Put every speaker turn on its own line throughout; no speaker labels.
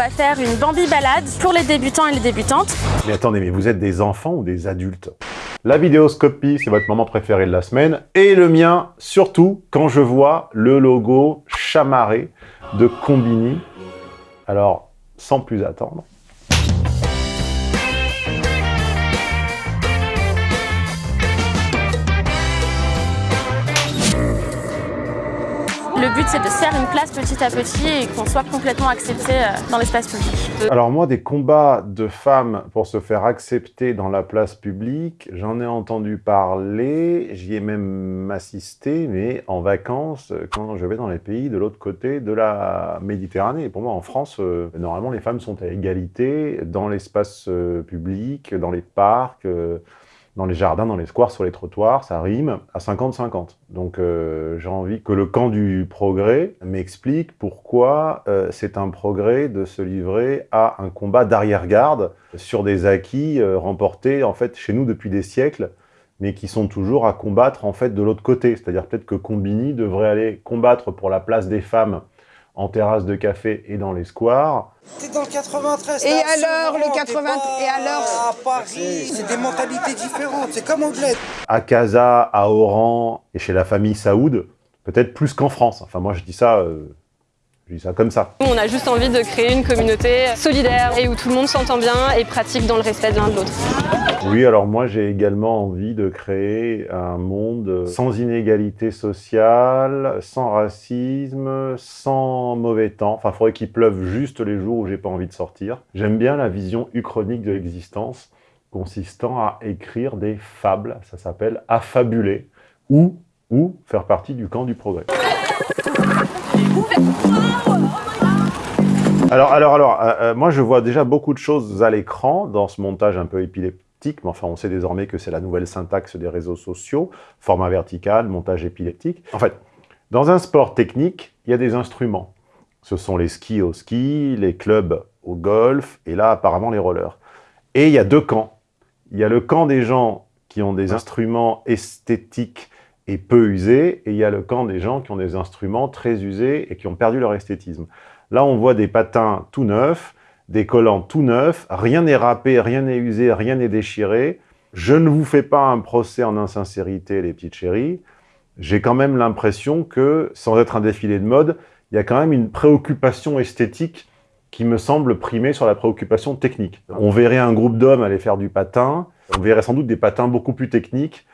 va faire une Bambi balade pour les débutants et les débutantes.
Mais attendez, mais vous êtes des enfants ou des adultes? La vidéoscopie, c'est votre moment préféré de la semaine, et le mien, surtout, quand je vois le logo chamarré de Combini. Alors, sans plus attendre,
but, c'est de se faire une place petit à petit et qu'on soit complètement accepté euh, dans l'espace public.
Alors moi, des combats de femmes pour se faire accepter dans la place publique, j'en ai entendu parler, j'y ai même assisté, mais en vacances, quand je vais dans les pays de l'autre côté de la Méditerranée. pour moi, en France, euh, normalement, les femmes sont à égalité dans l'espace euh, public, dans les parcs, dans les jardins, dans les squares, sur les trottoirs, ça rime à 50-50. Donc euh, j'ai envie que le camp du progrès m'explique pourquoi euh, c'est un progrès de se livrer à un combat d'arrière-garde sur des acquis euh, remportés en fait chez nous depuis des siècles, mais qui sont toujours à combattre en fait de l'autre côté. C'est-à-dire peut-être que Combini devrait aller combattre pour la place des femmes en terrasse de café et dans les squares.
T'es dans le 93.
Et alors, le 80... Et alors
À Paris, c'est des mentalités différentes, c'est comme anglais.
À Casa, à Oran et chez la famille Saoud, peut-être plus qu'en France. Enfin, moi, je dis ça... Euh, je dis ça comme ça.
On a juste envie de créer une communauté solidaire et où tout le monde s'entend bien et pratique dans le respect de l'un de l'autre.
Oui, alors moi j'ai également envie de créer un monde sans inégalité sociale, sans racisme, sans mauvais temps. Enfin, il faudrait qu'il pleuve juste les jours où j'ai pas envie de sortir. J'aime bien la vision uchronique de l'existence, consistant à écrire des fables, ça s'appelle affabuler, ou, ou faire partie du camp du progrès. Alors, alors, alors, euh, euh, moi je vois déjà beaucoup de choses à l'écran dans ce montage un peu épileptique, mais enfin on sait désormais que c'est la nouvelle syntaxe des réseaux sociaux, format vertical, montage épileptique. En fait, dans un sport technique, il y a des instruments. Ce sont les skis au ski, les clubs au golf, et là apparemment les rollers. Et il y a deux camps. Il y a le camp des gens qui ont des instruments esthétiques et peu usés, et il y a le camp des gens qui ont des instruments très usés et qui ont perdu leur esthétisme. Là, on voit des patins tout neufs, des collants tout neufs, rien n'est râpé, rien n'est usé, rien n'est déchiré. Je ne vous fais pas un procès en insincérité, les petites chéries. J'ai quand même l'impression que, sans être un défilé de mode, il y a quand même une préoccupation esthétique qui me semble primer sur la préoccupation technique. On verrait un groupe d'hommes aller faire du patin, on verrait sans doute des patins beaucoup plus techniques,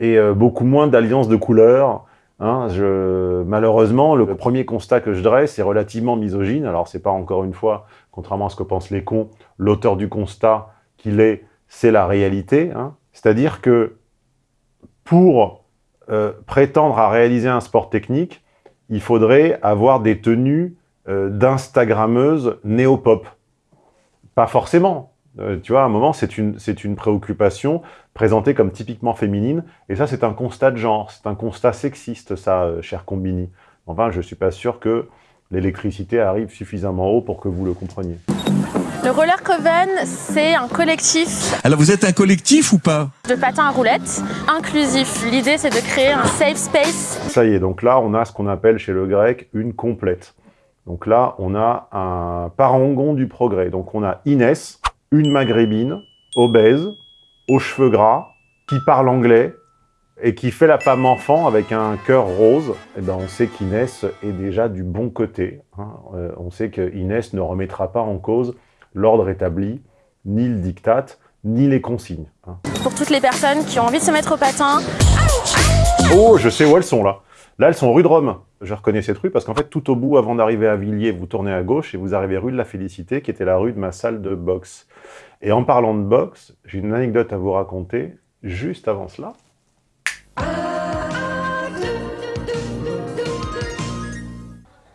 et euh, beaucoup moins d'alliances de couleurs. Hein. malheureusement, le premier constat que je dresse est relativement misogyne. Alors, c'est pas encore une fois, contrairement à ce que pensent les cons, l'auteur du constat qu'il est, c'est la réalité. Hein. C'est-à-dire que pour euh, prétendre à réaliser un sport technique, il faudrait avoir des tenues euh, d'instagrammeuses néo-pop. Pas forcément. Euh, tu vois, à un moment, c'est une, une préoccupation présentée comme typiquement féminine, et ça, c'est un constat de genre, c'est un constat sexiste, ça, euh, cher Combini. Enfin, je suis pas sûr que l'électricité arrive suffisamment haut pour que vous le compreniez.
Le Roller Coven, c'est un collectif.
Alors vous êtes un collectif ou pas?
De patins à roulettes, inclusif. L'idée, c'est de créer un safe space.
Ça y est, donc là, on a ce qu'on appelle chez le grec une complète. Donc là, on a un parangon du progrès. Donc on a Inès, une maghrébine, obèse, aux cheveux gras, qui parle anglais et qui fait la femme enfant avec un cœur rose, eh ben on sait qu'Inès est déjà du bon côté. Hein. Euh, on sait qu'Inès ne remettra pas en cause l'ordre établi, ni le diktat, ni les consignes. Hein.
Pour toutes les personnes qui ont envie de se mettre au patin...
Oh, je sais où elles sont là. Là, elles sont rue de Rome. Je reconnais cette rue parce qu'en fait, tout au bout, avant d'arriver à Villiers, vous tournez à gauche et vous arrivez rue de la Félicité, qui était la rue de ma salle de boxe. Et en parlant de boxe, j'ai une anecdote à vous raconter juste avant cela.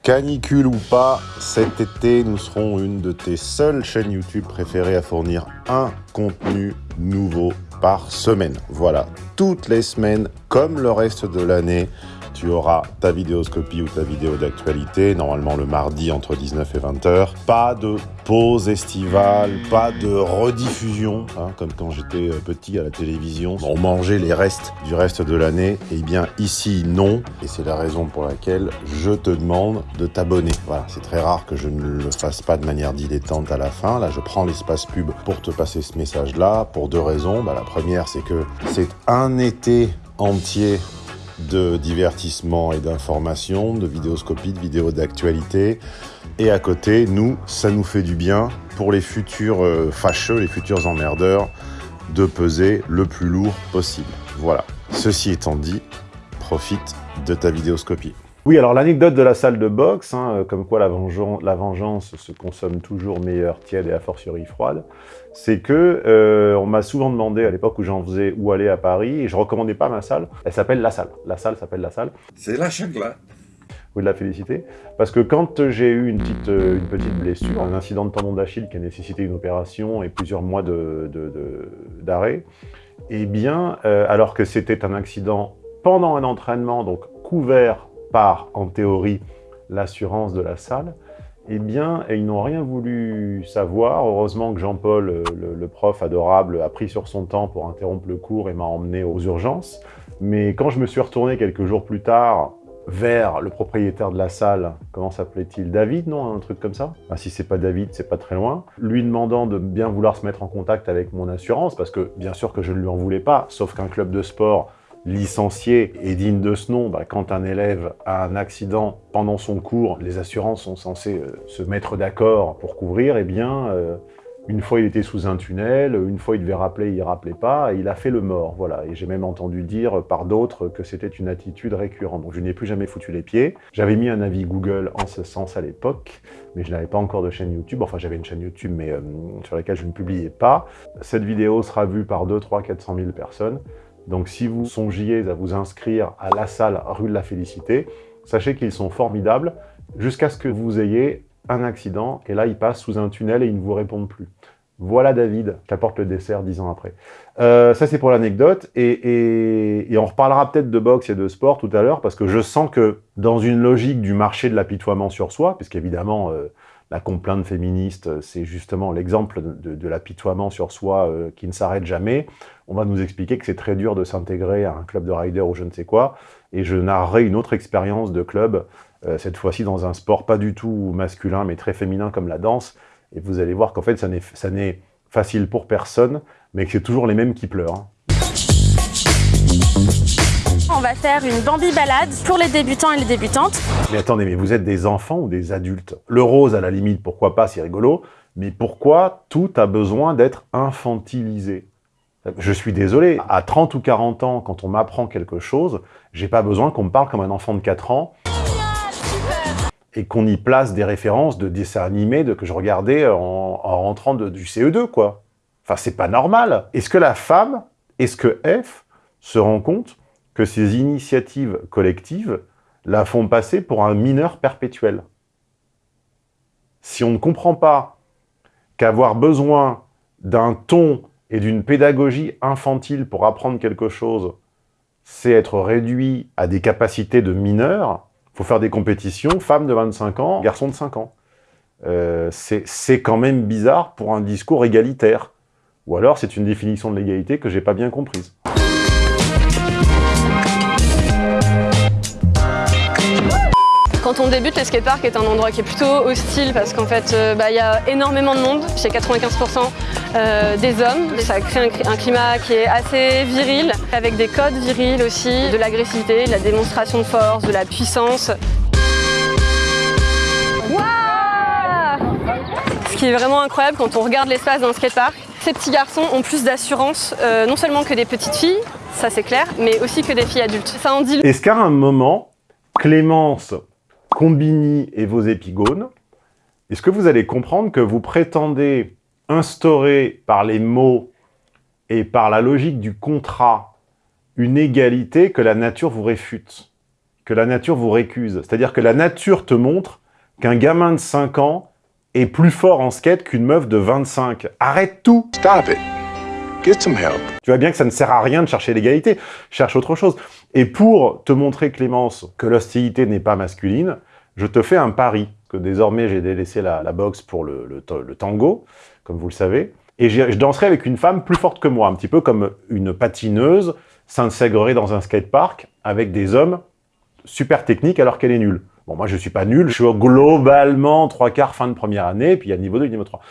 Canicule ou pas, cet été, nous serons une de tes seules chaînes YouTube préférées à fournir un contenu nouveau par semaine. Voilà, toutes les semaines, comme le reste de l'année, tu auras ta vidéoscopie ou ta vidéo d'actualité, normalement le mardi entre 19 et 20h. Pas de pause estivale, pas de rediffusion, hein, comme quand j'étais euh, petit à la télévision. On mangeait les restes du reste de l'année. Eh bien ici, non. Et c'est la raison pour laquelle je te demande de t'abonner. Voilà, c'est très rare que je ne le fasse pas de manière dilettante à la fin. Là, je prends l'espace pub pour te passer ce message-là pour deux raisons. Bah, la première, c'est que c'est un été entier de divertissement et d'information, de vidéoscopie, de vidéos d'actualité. Et à côté, nous, ça nous fait du bien pour les futurs euh, fâcheux, les futurs emmerdeurs, de peser le plus lourd possible. Voilà. Ceci étant dit, profite de ta vidéoscopie. Oui, alors l'anecdote de la salle de boxe, hein, euh, comme quoi la vengeance, la vengeance, se consomme toujours meilleure, tiède et a fortiori froide, c'est que euh, on m'a souvent demandé à l'époque où j'en faisais où aller à Paris, et je recommandais pas ma salle, elle s'appelle La Salle. La Salle s'appelle La Salle.
C'est la chagla.
De la féliciter. Parce que quand j'ai eu une petite, euh, une petite blessure, un incident de tendon d'Achille qui a nécessité une opération et plusieurs mois d'arrêt, de, de, eh bien, alors que c'était un accident pendant un entraînement, donc couvert par, en théorie, l'assurance de la salle, eh bien, ils n'ont rien voulu savoir. Heureusement que Jean-Paul, le, prof adorable, a pris sur son temps pour interrompre le cours et m'a emmené aux urgences. Mais quand je me suis retourné quelques jours plus tard vers le propriétaire de la salle, comment s'appelait-il? David, non? Un truc comme ça? Ah, Si c'est pas David, c'est pas très loin. Lui demandant de bien vouloir se mettre en contact avec mon assurance, parce que bien sûr que je ne lui en voulais pas, sauf qu'un club de sport licencié et digne de ce nom, bah, quand un élève a un accident pendant son cours, les assurances sont censées euh, se mettre d'accord pour couvrir, et eh bien, euh, une fois il était sous un tunnel, une fois il devait rappeler, il rappelait pas, il a fait le mort, voilà. Et j'ai même entendu dire par d'autres que c'était une attitude récurrente. Donc je n'y ai plus jamais foutu les pieds. J'avais mis un avis Google en ce sens à l'époque, mais je n'avais pas encore de chaîne YouTube. Enfin, j'avais une chaîne YouTube, mais euh, sur laquelle je ne publiais pas. Cette vidéo sera vue par 2, 3, 400 000 personnes. Donc si vous songiez à vous inscrire à la salle rue de la Félicité, sachez qu'ils sont formidables jusqu'à ce que vous ayez un accident, et là, ils passent sous un tunnel et ils ne vous répondent plus. Voilà David, qu'apporte le dessert dix ans après. Euh, ça, c'est pour l'anecdote, et, on reparlera peut-être de boxe et de sport tout à l'heure, parce que je sens que dans une logique du marché de l'apitoiement sur soi, puisqu'évidemment, euh, la complainte féministe, c'est justement l'exemple de, l'apitoiement sur soi euh, qui ne s'arrête jamais. On va nous expliquer que c'est très dur de s'intégrer à un club de rider ou je ne sais quoi. Et je narrerai une autre expérience de club, euh, cette fois-ci dans un sport pas du tout masculin, mais très féminin comme la danse. Et vous allez voir qu'en fait, ça n'est facile pour personne, mais que c'est toujours les mêmes qui pleurent. Hein.
On va faire une Bambi balade pour les débutants et les débutantes.
Mais attendez, mais vous êtes des enfants ou des adultes? Le rose, à la limite, pourquoi pas, c'est rigolo. Mais pourquoi tout a besoin d'être infantilisé? Je suis désolé, à 30 ou 40 ans, quand on m'apprend quelque chose, j'ai pas besoin qu'on me parle comme un enfant de 4 ans et qu'on y place des références de dessins animés que je regardais en, en rentrant du CE2, quoi. Enfin, c'est pas normal. Est-ce que la femme, est-ce que F se rend compte que ces initiatives collectives la font passer pour un mineur perpétuel. Si on ne comprend pas qu'avoir besoin d'un ton et d'une pédagogie infantile pour apprendre quelque chose, c'est être réduit à des capacités de mineur, il faut faire des compétitions, femmes de 25 ans, garçons de 5 ans. Euh, c'est quand même bizarre pour un discours égalitaire. Ou alors c'est une définition de l'égalité que j'ai pas bien comprise.
Quand on débute, le skatepark est un endroit qui est plutôt hostile parce qu'en fait, euh, bah, il y a énormément de monde, c'est 95% euh, des hommes. Ça crée un, climat qui est assez viril, avec des codes virils aussi, de l'agressivité, de la démonstration de force, de la puissance. Ce qui est vraiment incroyable quand on regarde l'espace d'un skatepark, ces petits garçons ont plus d'assurance, euh, non seulement que des petites filles, ça c'est clair, mais aussi que des filles adultes. Ça en dit...
Est-ce qu'à un moment, Clémence Combini et vos épigones, est-ce que vous allez comprendre que vous prétendez instaurer par les mots et par la logique du contrat une égalité que la nature vous réfute, que la nature vous récuse? C'est-à-dire que la nature te montre qu'un gamin de 5 ans est plus fort en skate qu'une meuf de 25. Arrête tout.
Stop it
Tu vois bien que ça ne sert à rien de chercher l'égalité, cherche autre chose. Et pour te montrer, Clémence, que l'hostilité n'est pas masculine, je te fais un pari, que désormais j'ai délaissé la, boxe pour le, tango, comme vous le savez, et je danserai avec une femme plus forte que moi, un petit peu comme une patineuse s'intégrerait dans un skatepark avec des hommes super techniques alors qu'elle est nulle. Bon, moi je suis pas nul, je suis globalement trois quarts fin de première année, puis il y a niveau 2 et niveau 3.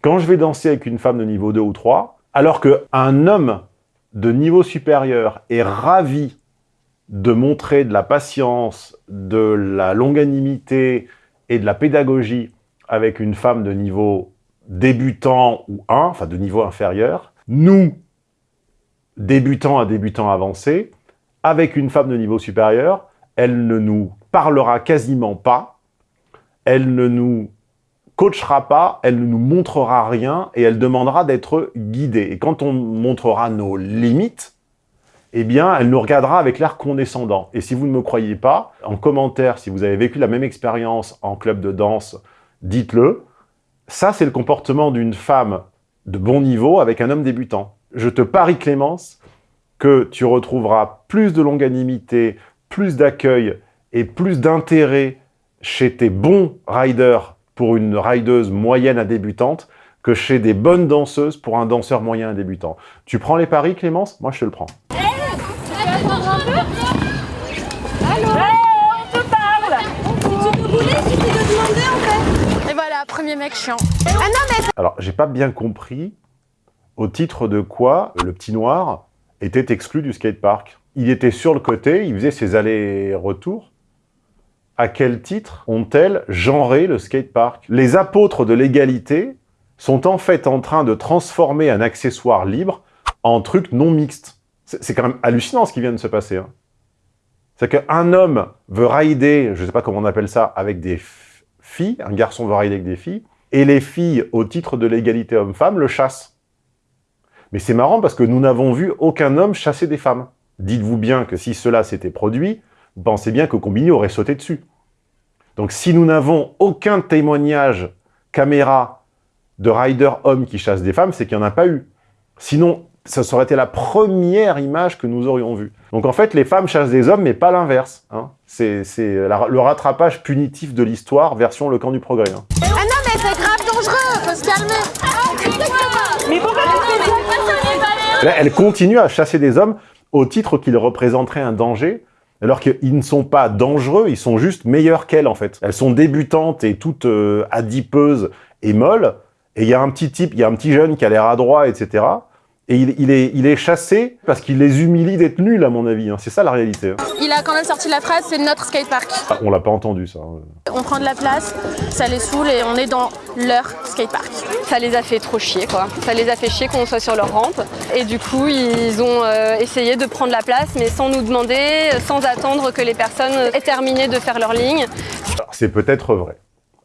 Quand je vais danser avec une femme de niveau 2 ou 3, alors qu'un homme de niveau supérieur est ravi de montrer de la patience, de la longanimité et de la pédagogie avec une femme de niveau débutant ou 1, enfin de niveau inférieur, nous, débutants à débutants avancés, avec une femme de niveau supérieur, elle ne nous parlera quasiment pas, elle ne nous coachera pas, elle ne nous montrera rien et elle demandera d'être guidée. Et quand on montrera nos limites, eh bien, elle nous regardera avec l'air condescendant. Et si vous ne me croyez pas, en commentaire, si vous avez vécu la même expérience en club de danse, dites-le. Ça, c'est le comportement d'une femme de bon niveau avec un homme débutant. Je te parie, Clémence, que tu retrouveras plus de longanimité, plus d'accueil et plus d'intérêt chez tes bons riders pour une rideuse moyenne à débutante que chez des bonnes danseuses pour un danseur moyen à débutant. Tu prends les paris, Clémence? Moi, je te le prends.
Et voilà, premier mec chiant.
Ah non, mais...
Alors, j'ai pas bien compris au titre de quoi le petit noir était exclu du skatepark. Il était sur le côté, il faisait ses allers-retours à quel titre ont-elles genré le skatepark? Les apôtres de l'égalité sont en fait en train de transformer un accessoire libre en truc non mixte. C'est quand même hallucinant ce qui vient de se passer. Hein. C'est qu'un homme veut rider, je ne sais pas comment on appelle ça, avec des filles, un garçon veut rider avec des filles, et les filles, au titre de l'égalité homme-femme, le chassent. Mais c'est marrant parce que nous n'avons vu aucun homme chasser des femmes. Dites-vous bien que si cela s'était produit, pensez bien que Combini aurait sauté dessus. Donc si nous n'avons aucun témoignage caméra de rider homme qui chasse des femmes, c'est qu'il n'y en a pas eu. Sinon, ça aurait été la première image que nous aurions vue. Donc en fait, les femmes chassent des hommes, mais pas l'inverse. Hein. C'est le rattrapage punitif de l'histoire, version le camp du progrès. Hein.
Ah non, mais c'est grave dangereux, faut se calmer.
Mais pourquoi
Là, elle continue à chasser des hommes au titre qu'ils représenteraient un danger alors qu'ils ne sont pas dangereux, ils sont juste meilleurs qu'elles, en fait. Elles sont débutantes et toutes euh, adipeuses et molles, et il y a un petit type, il y a un petit jeune qui a l'air adroit, etc., et il, est, il est chassé parce qu'il les humilie d'être nuls, à mon avis. Hein. C'est ça, la réalité. Hein.
Il a quand même sorti la phrase, c'est notre skatepark.
Ah, on l'a pas entendu, ça.
On prend de la place, ça les saoule et on est dans leur skatepark.
Ça les a fait trop chier, quoi. Ça les a fait chier qu'on soit sur leur rampe. Et du coup, ils ont euh, essayé de prendre la place, mais sans nous demander, sans attendre que les personnes aient terminé de faire leur ligne.
C'est peut-être vrai.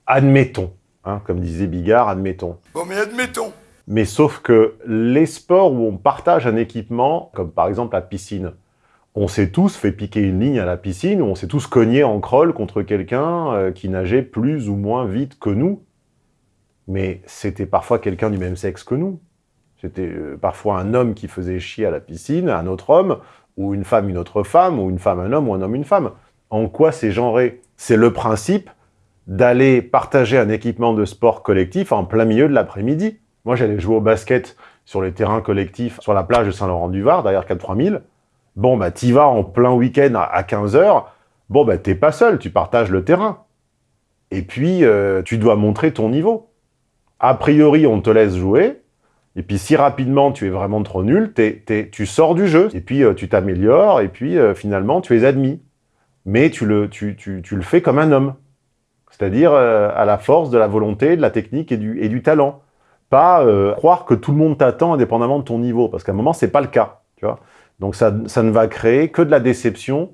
Admettons, hein, comme disait Bigard, admettons.
Bon, mais admettons.
Mais sauf que les sports où on partage un équipement, comme par exemple la piscine, on s'est tous fait piquer une ligne à la piscine, on s'est tous cogné en crawl contre quelqu'un euh, qui nageait plus ou moins vite que nous. Mais c'était parfois quelqu'un du même sexe que nous. C'était euh, parfois un homme qui faisait chier à la piscine, un autre homme, ou une femme une autre femme, ou une femme un homme, ou un homme une femme. En quoi c'est genré? C'est le principe d'aller partager un équipement de sport collectif en plein milieu de l'après-midi. Moi, j'allais jouer au basket sur les terrains collectifs sur la plage de Saint-Laurent-du-Var, derrière 4-3000. Bon, bah, t'y vas en plein week-end à 15h. Bon, bah, t'es pas seul, tu partages le terrain. Et puis, euh, tu dois montrer ton niveau. A priori, on te laisse jouer. Et puis, si rapidement, tu es vraiment trop nul, tu sors du jeu. Et puis, euh, tu t'améliores. Et puis, euh, finalement, tu es admis. Mais tu le, tu, tu, le fais comme un homme. C'est-à-dire à la force de la volonté, de la technique et du talent pas euh, croire que tout le monde t'attend indépendamment de ton niveau, parce qu'à un moment, c'est pas le cas. Tu vois Donc ça, ça, ne va créer que de la déception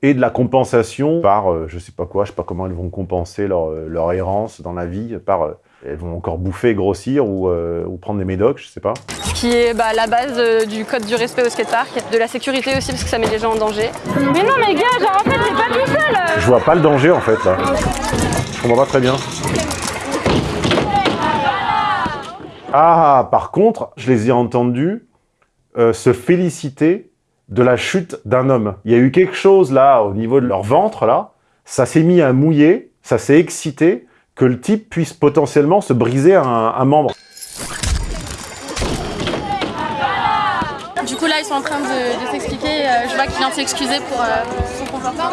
et de la compensation par, euh, je sais pas quoi, je sais pas comment elles vont compenser leur, euh, leur errance dans la vie, par, elles vont encore bouffer, grossir ou, ou prendre des médocs, je sais pas.
Ce qui est bah, la base du code du respect au skatepark, de la sécurité aussi, parce que ça met les gens en danger.
Mais non, mais gars, genre en fait, c'est pas tout seul
Je vois pas le danger, en fait, là. Je comprends pas très bien. Ah, par contre, je les ai entendus euh, se féliciter de la chute d'un homme. Il y a eu quelque chose là, au niveau de leur ventre, là, ça s'est mis à mouiller, ça s'est excité, que le type puisse potentiellement se briser un, un membre.
Sont en train de, de s'expliquer. Euh, je vois qu'il vient de s'excuser pour, euh, pour son comportement.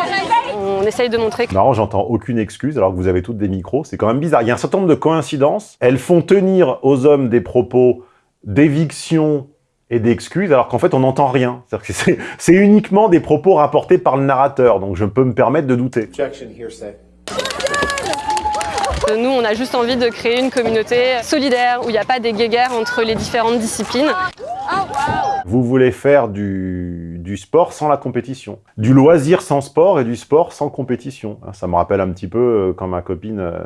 On essaye de montrer que
Marrant, j'entends aucune excuse alors que vous avez toutes des micros. C'est quand même bizarre. Il y a un certain nombre de coïncidences. Elles font tenir aux hommes des propos d'éviction et d'excuses alors qu'en fait, on n'entend rien. C'est-à-dire que c'est- C'est uniquement des propos rapportés par le narrateur. Donc, je peux me permettre de douter.
Hearsay.
nous, on a juste envie de créer une communauté solidaire où il n'y a pas des guéguerres entre les différentes disciplines.
Vous voulez faire du, sport sans la compétition. Du loisir sans sport et du sport sans compétition. Hein, Ça me rappelle un petit peu euh, quand ma copine, euh,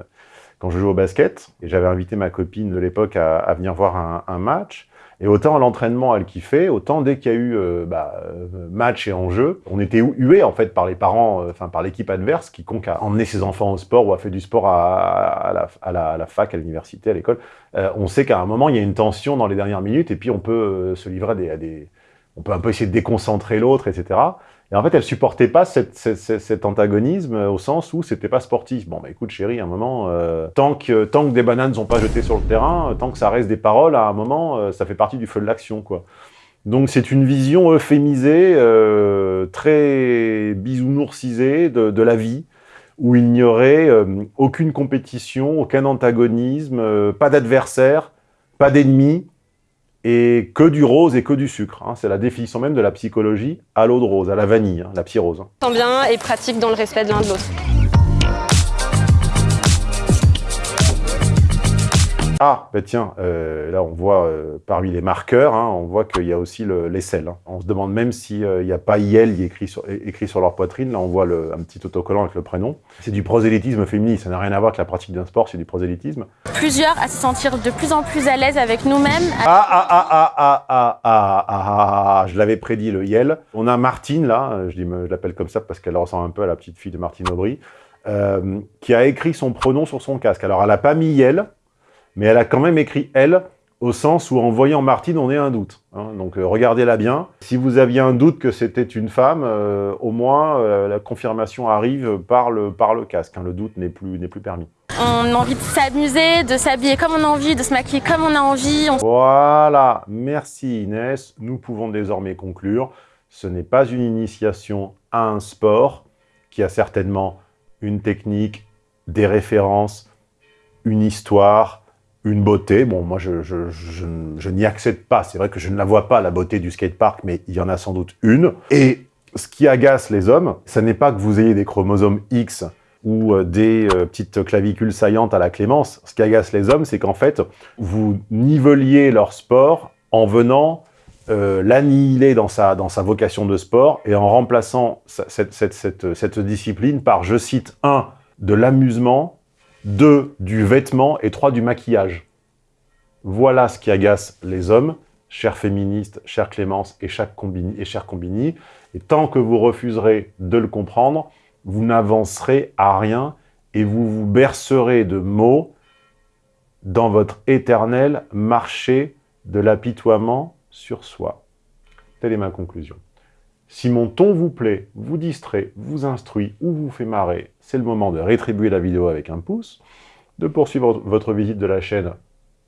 quand je jouais au basket, et j'avais invité ma copine de l'époque à, venir voir un match. Et autant l'entraînement, elle kiffait, autant dès qu'il y a eu euh, bah, euh, match et enjeu, on était hués en fait par les parents, euh, enfin par l'équipe adverse, quiconque a emmené ses enfants au sport ou a fait du sport à, la, fac, à l'université, à l'école. On sait qu'à un moment, il y a une tension dans les dernières minutes, et puis on peut se livrer à des, à des- On peut un peu essayer de déconcentrer l'autre, etc. Et en fait, elle supportait pas cet antagonisme euh, au sens où c'était pas sportif. Bon, bah écoute, chérie, à un moment, euh, tant, que, tant que des bananes ne sont pas jetées sur le terrain, euh, tant que ça reste des paroles, à un moment, ça fait partie du feu de l'action, quoi. Donc c'est une vision euphémisée, très bisounourcisée de, de la vie, où il n'y aurait aucune compétition, aucun antagonisme, pas d'adversaire, pas d'ennemi, et que du rose et que du sucre. hein. C'est la définition même de la psychologie à l'eau de rose, à la vanille, hein, la psyrose. hein.
Tant bien et pratique dans le respect de l'un de l'autre.
Ah, bah tiens, euh, là on voit euh, parmi les marqueurs, hein, on voit qu'il y a aussi le- l'aisselle. hein. On se demande même s'il n'y a pas IL écrit sur, é- écrit sur leur poitrine. Là on voit le- un petit autocollant avec le prénom. C'est du prosélytisme féministe, ça n'a rien à voir avec la pratique d'un sport, c'est du prosélytisme.
Plusieurs à se sentir de plus en plus à l'aise avec nous-mêmes.
Ah, ah, ah, ah, ah, ah, ah, ah, ah, ah, je l'avais prédit, le Yel. On a Martine, là, euh, je, je l'appelle comme ça parce qu'elle ressemble un peu à la petite fille de Martine Aubry, euh, qui a écrit son pronom sur son casque. Alors, elle n'a pas mis Yel, mais elle a quand même écrit elle, au sens où en voyant Martine, on est un doute. hein. Donc, euh, regardez-la bien. Si vous aviez un doute que c'était une femme, euh, au moins, euh, la confirmation arrive par le, par le casque. hein. Le doute n'est plus, plus permis.
On a envie de s'amuser, de s'habiller comme on a envie, de se maquiller comme on a envie. On
Voilà, merci Inès. Nous pouvons désormais conclure. Ce n'est pas une initiation à un sport qui a certainement une technique, des références, une histoire, une beauté. Bon, moi, je, je- je- n'y accède pas. C'est vrai que je ne la vois pas, la beauté du skatepark, mais il y en a sans doute une. Et ce qui agace les hommes, ce n'est pas que vous ayez des chromosomes X ou euh, des euh, petites clavicules saillantes à la clémence. Ce qui agace les hommes, c'est qu'en fait, vous niveliez leur sport en venant euh, l'annihiler dans sa, dans sa vocation de sport et en remplaçant cette, cette, cette discipline par, je cite, un, de l'amusement, deux, du vêtement et trois, du maquillage. Voilà ce qui agace les hommes, chères féministes, chère Clémence et, combini, et chère Combini. Et tant que vous refuserez de le comprendre, vous n'avancerez à rien et vous vous bercerez de mots dans votre éternel marché de l'apitoiement sur soi. Telle est ma conclusion. Si mon ton vous plaît, vous distrait, vous instruit ou vous fait marrer, c'est le moment de rétribuer la vidéo avec un pouce, de poursuivre votre visite de la chaîne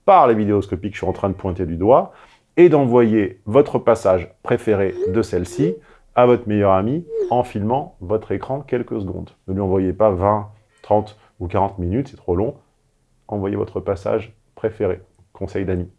par les vidéoscopies que je suis en train de pointer du doigt, et d'envoyer votre passage préféré de celle-ci à votre meilleur ami en filmant votre écran quelques secondes. Ne lui envoyez pas 20, 30 ou 40 minutes, c'est trop long. Envoyez votre passage préféré. Conseil d'Annie.